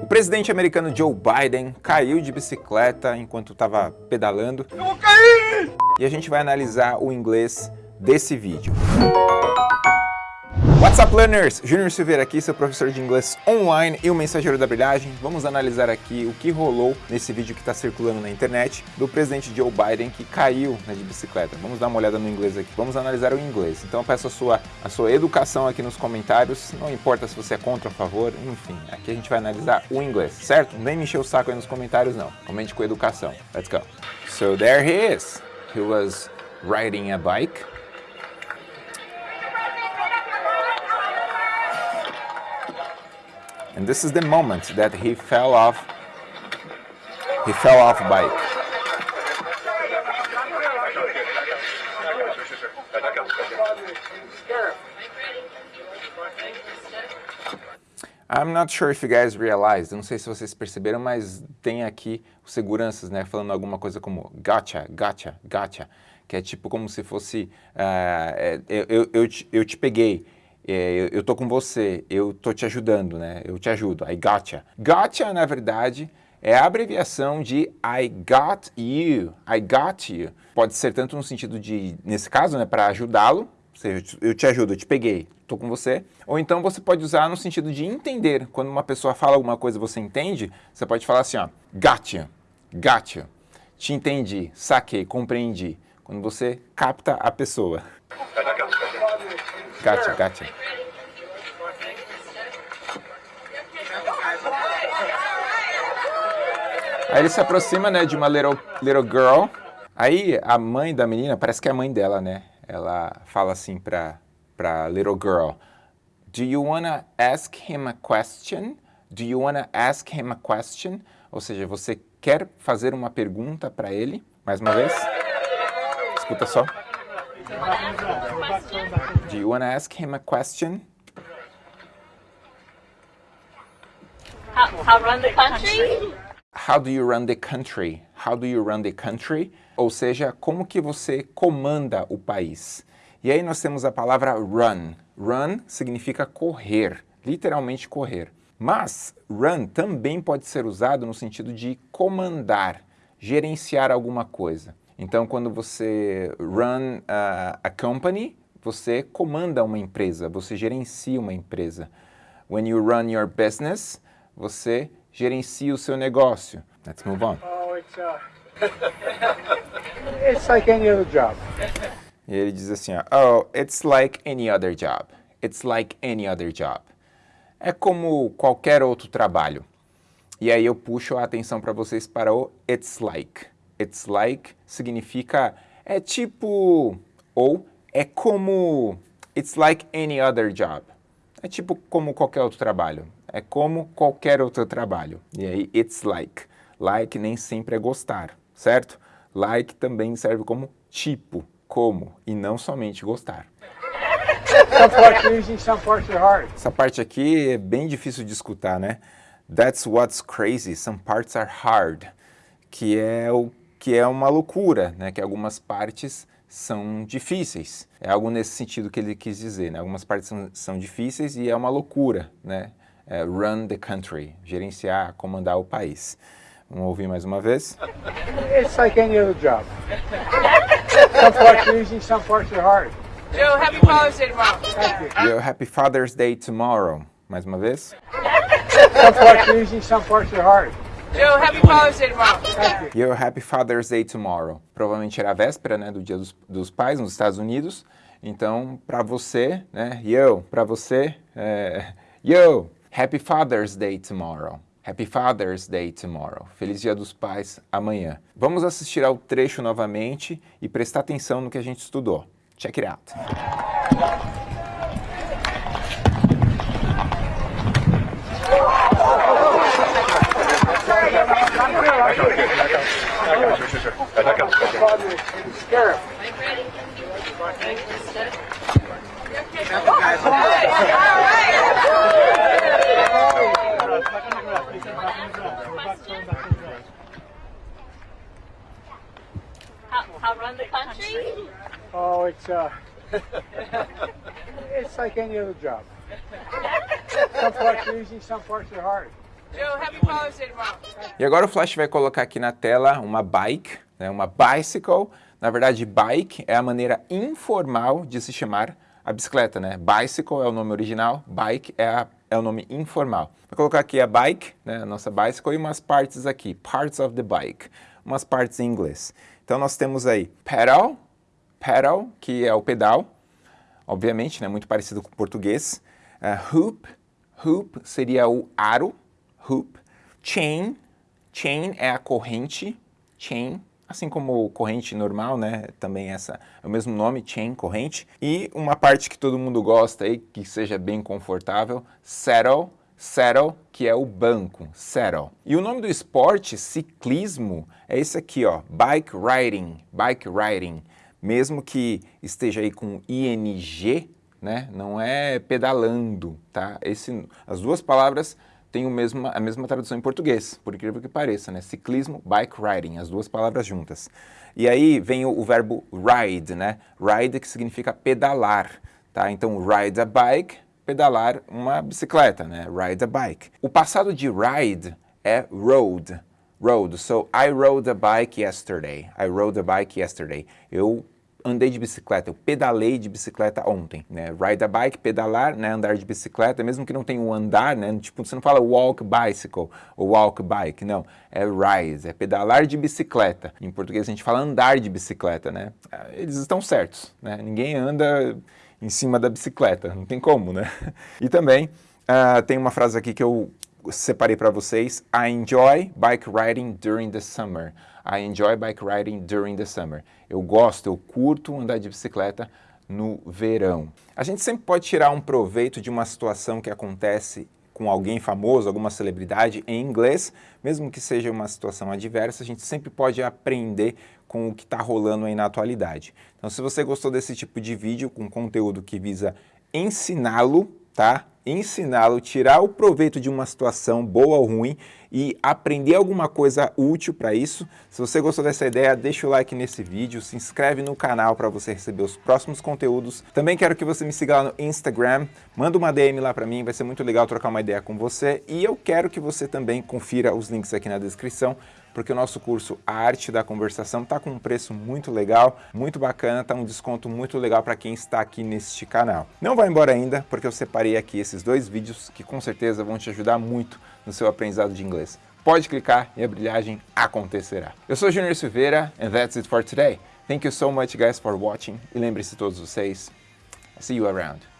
O presidente americano Joe Biden caiu de bicicleta enquanto estava pedalando. Eu vou cair! E a gente vai analisar o inglês desse vídeo. What's up, learners? Júnior Silveira aqui, seu professor de inglês online e o mensageiro da brilhagem. Vamos analisar aqui o que rolou nesse vídeo que está circulando na internet do presidente Joe Biden que caiu né, de bicicleta. Vamos dar uma olhada no inglês aqui. Vamos analisar o inglês. Então eu peço a sua, a sua educação aqui nos comentários. Não importa se você é contra ou a favor, enfim. Aqui a gente vai analisar o inglês, certo? Nem me encher o saco aí nos comentários, não. Comente com educação. Let's go. So there he is. He was riding a bike. And this is the moment that he fell off, he fell off bike. I'm not sure if you guys realized, não sei se vocês perceberam, mas tem aqui os seguranças, né, falando alguma coisa como gotcha, gotcha, gotcha, que é tipo como se fosse, uh, eu, eu, eu, te, eu te peguei, é, eu tô com você, eu tô te ajudando, né? Eu te ajudo, I gotcha. Gotcha, na verdade, é a abreviação de I got you, I got you. Pode ser tanto no sentido de, nesse caso, né, para ajudá-lo, ou seja, eu te ajudo, eu te peguei, tô com você. Ou então você pode usar no sentido de entender. Quando uma pessoa fala alguma coisa e você entende, você pode falar assim, ó, gotcha, gotcha. Te entendi, saquei, compreendi. Quando você capta a pessoa. Gotcha, gotcha. Aí ele se aproxima, né, de uma little, little girl. Aí a mãe da menina, parece que é a mãe dela, né? Ela fala assim pra, pra little girl. Do you wanna ask him a question? Do you wanna ask him a question? Ou seja, você quer fazer uma pergunta para ele? Mais uma vez. Escuta só. Do you want to ask him a question? How, how run the country? How do you run the country? How do you run the country? Ou seja, como que você comanda o país? E aí nós temos a palavra run. Run significa correr, literalmente correr. Mas run também pode ser usado no sentido de comandar, gerenciar alguma coisa. Então, quando você run a, a company, você comanda uma empresa, você gerencia uma empresa. When you run your business, você gerencia o seu negócio. Let's move on. Oh, it's, uh, it's like any other job. E ele diz assim, ó, oh, it's like any other job. It's like any other job. É como qualquer outro trabalho. E aí eu puxo a atenção para vocês para o it's like. It's like significa é tipo ou é como it's like any other job. É tipo como qualquer outro trabalho. É como qualquer outro trabalho. E aí it's like. Like nem sempre é gostar, certo? Like também serve como tipo, como e não somente gostar. Essa parte aqui é bem difícil de escutar, né? That's what's crazy. Some parts are hard. Que é o que é uma loucura, né? que algumas partes são difíceis. É algo nesse sentido que ele quis dizer, né? algumas partes são, são difíceis e é uma loucura, né? É, run the country, gerenciar, comandar o país. Vamos ouvir mais uma vez? It's like any other job. some parts are easy, some parts are hard. Joe, happy Father's Day tomorrow. Thank you. Yo, happy Father's Day tomorrow. Mais uma vez? Some parts are easy, some parts are hard. Joe, happy Father's Day tomorrow. Yo, happy Father's Day tomorrow. Provavelmente era a véspera, né, do Dia dos, dos Pais nos Estados Unidos. Então, para você, né, yo, para você, é, yo, happy Father's Day tomorrow. Happy Father's Day tomorrow. Feliz Dia dos Pais amanhã. Vamos assistir ao trecho novamente e prestar atenção no que a gente estudou. Check it out. How, how run the country? Oh, it's uh, it's like any other job. Some parts are easy, some parts are hard. E agora o Flash vai colocar aqui na tela uma bike, né, uma bicycle. Na verdade, bike é a maneira informal de se chamar a bicicleta, né? Bicycle é o nome original, bike é, a, é o nome informal. Vou colocar aqui a bike, né, a nossa bicycle, e umas partes aqui, parts of the bike, umas partes em inglês. Então nós temos aí pedal, pedal, que é o pedal, obviamente, né, muito parecido com o português. Uh, hoop, hoop seria o aro, hoop. Chain, chain é a corrente, chain, assim como corrente normal, né, também essa é o mesmo nome, chain, corrente. E uma parte que todo mundo gosta aí, que seja bem confortável, saddle, saddle, que é o banco, saddle. E o nome do esporte, ciclismo, é esse aqui, ó, bike riding, bike riding. Mesmo que esteja aí com ing, né, não é pedalando, tá? Esse, as duas palavras tem o mesmo, a mesma tradução em português, por incrível que pareça, né? Ciclismo, bike riding, as duas palavras juntas. E aí vem o, o verbo ride, né? Ride que significa pedalar, tá? Então, ride a bike, pedalar uma bicicleta, né? Ride a bike. O passado de ride é rode, rode. So, I rode a bike yesterday. I rode a bike yesterday. Eu andei de bicicleta, eu pedalei de bicicleta ontem, né? Ride a bike, pedalar, né? Andar de bicicleta, mesmo que não tenha um andar, né? Tipo, você não fala walk bicycle ou walk bike, não. É ride, é pedalar de bicicleta. Em português a gente fala andar de bicicleta, né? Eles estão certos, né? Ninguém anda em cima da bicicleta, não tem como, né? E também uh, tem uma frase aqui que eu separei para vocês. I enjoy bike riding during the summer. I enjoy bike riding during the summer. Eu gosto, eu curto andar de bicicleta no verão. A gente sempre pode tirar um proveito de uma situação que acontece com alguém famoso, alguma celebridade em inglês, mesmo que seja uma situação adversa, a gente sempre pode aprender com o que está rolando aí na atualidade. Então, se você gostou desse tipo de vídeo com conteúdo que visa ensiná-lo, tá? Ensiná-lo, tirar o proveito de uma situação boa ou ruim e aprender alguma coisa útil para isso. Se você gostou dessa ideia, deixa o like nesse vídeo, se inscreve no canal para você receber os próximos conteúdos. Também quero que você me siga lá no Instagram, manda uma DM lá para mim, vai ser muito legal trocar uma ideia com você. E eu quero que você também confira os links aqui na descrição porque o nosso curso Arte da Conversação está com um preço muito legal, muito bacana, está um desconto muito legal para quem está aqui neste canal. Não vai embora ainda, porque eu separei aqui esses dois vídeos que com certeza vão te ajudar muito no seu aprendizado de inglês. Pode clicar e a brilhagem acontecerá. Eu sou Junior Silveira and that's it for today. Thank you so much guys for watching e lembre-se todos vocês, see you around.